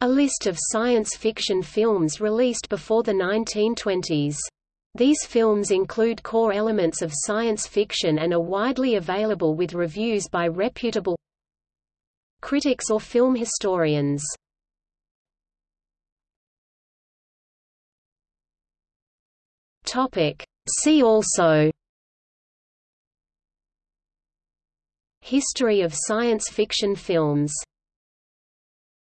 A list of science fiction films released before the 1920s. These films include core elements of science fiction and are widely available with reviews by reputable critics or film historians. Topic. See also History of science fiction films